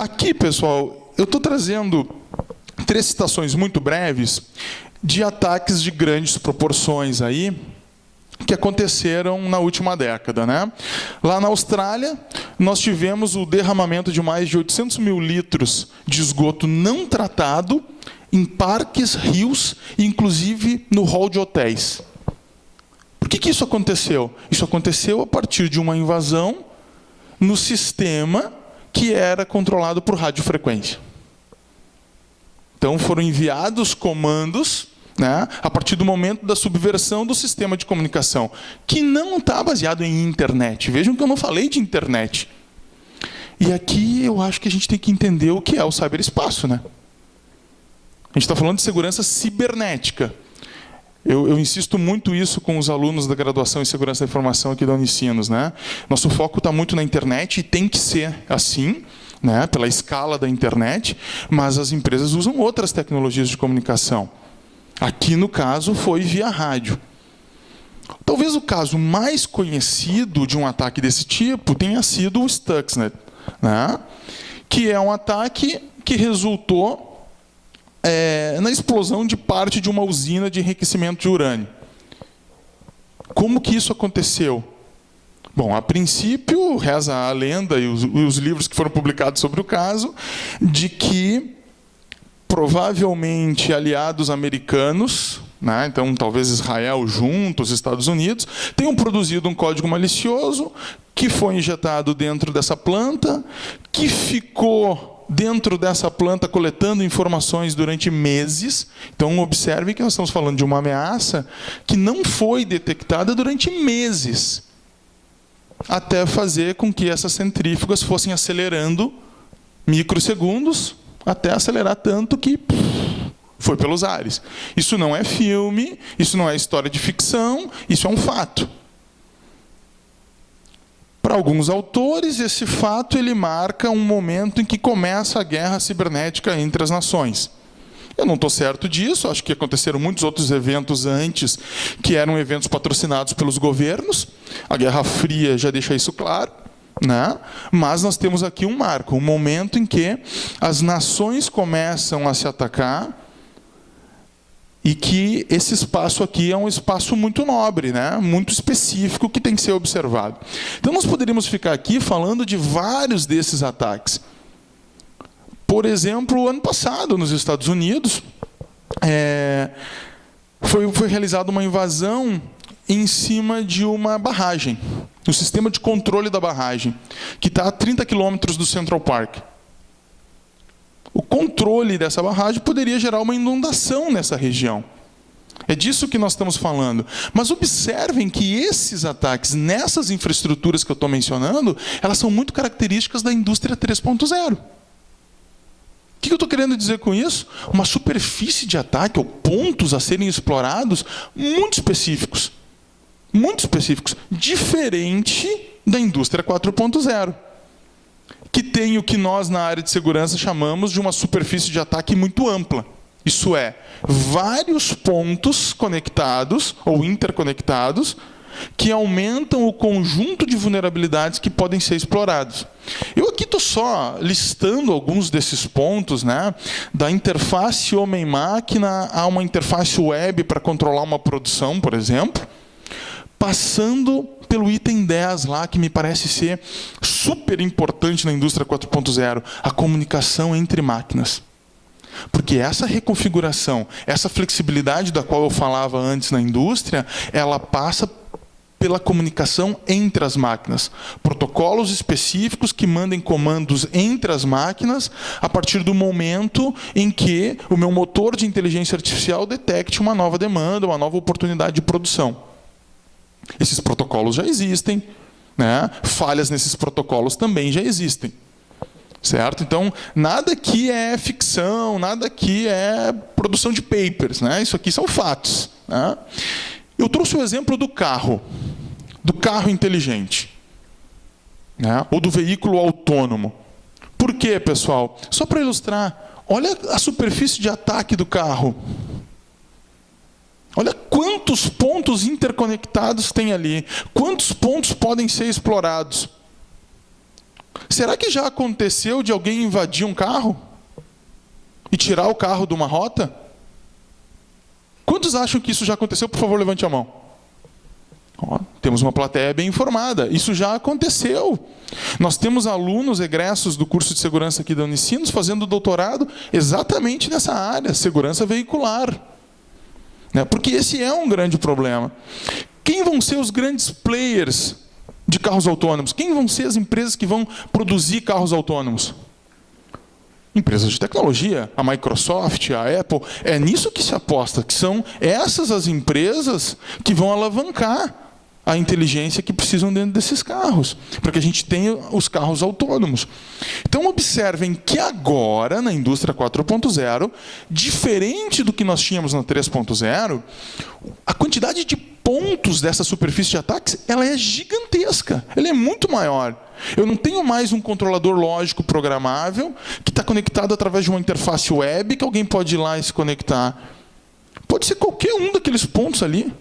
aqui, pessoal, eu estou trazendo três citações muito breves de ataques de grandes proporções aí, que aconteceram na última década. Né? Lá na Austrália, nós tivemos o derramamento de mais de 800 mil litros de esgoto não tratado em parques, rios, inclusive no hall de hotéis. Por que, que isso aconteceu? Isso aconteceu a partir de uma invasão no sistema que era controlado por radiofrequência. Então foram enviados comandos né, a partir do momento da subversão do sistema de comunicação, que não está baseado em internet. Vejam que eu não falei de internet. E aqui eu acho que a gente tem que entender o que é o ciberespaço. Né? A gente está falando de segurança cibernética. Eu, eu, insisto muito isso com os alunos da graduação em segurança da informação aqui da Unicinos. Né? Nosso foco está muito na internet e tem que ser assim, né, pela escala da internet, mas as empresas usam outras tecnologias de comunicação. Aqui, no caso, foi via rádio. Talvez o caso mais conhecido de um ataque desse tipo tenha sido o Stuxnet, né? que é um ataque que resultou é, na explosão de parte de uma usina de enriquecimento de urânio. Como que isso aconteceu? Bom, a princípio, reza a lenda e os, os livros que foram publicados sobre o caso, de que provavelmente aliados americanos, né, então talvez Israel junto, os Estados Unidos, tenham produzido um código malicioso que foi injetado dentro dessa planta, que ficou dentro dessa planta coletando informações durante meses. Então observe que nós estamos falando de uma ameaça que não foi detectada durante meses, até fazer com que essas centrífugas fossem acelerando microsegundos até acelerar tanto que foi pelos ares. Isso não é filme, isso não é história de ficção, isso é um fato. Para alguns autores, esse fato ele marca um momento em que começa a guerra cibernética entre as nações. Eu não estou certo disso, acho que aconteceram muitos outros eventos antes que eram eventos patrocinados pelos governos. A Guerra Fria já deixa isso claro. Né? Mas nós temos aqui um marco, um momento em que as nações começam a se atacar e que esse espaço aqui é um espaço muito nobre, né? muito específico, que tem que ser observado. Então, nós poderíamos ficar aqui falando de vários desses ataques. Por exemplo, ano passado, nos Estados Unidos, é, foi, foi realizada uma invasão em cima de uma barragem, o sistema de controle da barragem, que está a 30 quilômetros do Central Park. O controle dessa barragem poderia gerar uma inundação nessa região. É disso que nós estamos falando. Mas observem que esses ataques nessas infraestruturas que eu estou mencionando, elas são muito características da indústria 3.0. O que eu estou querendo dizer com isso? Uma superfície de ataque, ou pontos a serem explorados, muito específicos muito específicos, diferente da indústria 4.0, que tem o que nós na área de segurança chamamos de uma superfície de ataque muito ampla. Isso é, vários pontos conectados ou interconectados que aumentam o conjunto de vulnerabilidades que podem ser explorados. Eu aqui estou só listando alguns desses pontos, né? da interface homem-máquina a uma interface web para controlar uma produção, por exemplo, passando pelo item 10 lá, que me parece ser super importante na indústria 4.0, a comunicação entre máquinas. Porque essa reconfiguração, essa flexibilidade da qual eu falava antes na indústria, ela passa pela comunicação entre as máquinas. Protocolos específicos que mandem comandos entre as máquinas a partir do momento em que o meu motor de inteligência artificial detecte uma nova demanda, uma nova oportunidade de produção. Protocolos já existem, né? falhas nesses protocolos também já existem. Certo? Então, nada aqui é ficção, nada aqui é produção de papers. Né? Isso aqui são fatos. Né? Eu trouxe o exemplo do carro, do carro inteligente, né? ou do veículo autônomo. Por quê, pessoal? Só para ilustrar, olha a superfície de ataque do carro. Olha quantos pontos interconectados tem ali, quantos pontos podem ser explorados. Será que já aconteceu de alguém invadir um carro e tirar o carro de uma rota? Quantos acham que isso já aconteceu? Por favor, levante a mão. Ó, temos uma plateia bem informada. Isso já aconteceu. Nós temos alunos egressos do curso de segurança aqui da Unicinos fazendo doutorado exatamente nessa área, segurança veicular. Né? Porque esse é um grande problema. Quem vão ser os grandes players de carros autônomos? Quem vão ser as empresas que vão produzir carros autônomos? Empresas de tecnologia, a Microsoft, a Apple, é nisso que se aposta, que são essas as empresas que vão alavancar a inteligência que precisam dentro desses carros, para que a gente tenha os carros autônomos. Então observem que agora, na indústria 4.0, diferente do que nós tínhamos na 3.0, a quantidade de pontos dessa superfície de ataques ela é gigantesca, ela é muito maior. Eu não tenho mais um controlador lógico programável que está conectado através de uma interface web que alguém pode ir lá e se conectar. Pode ser qualquer um daqueles pontos ali.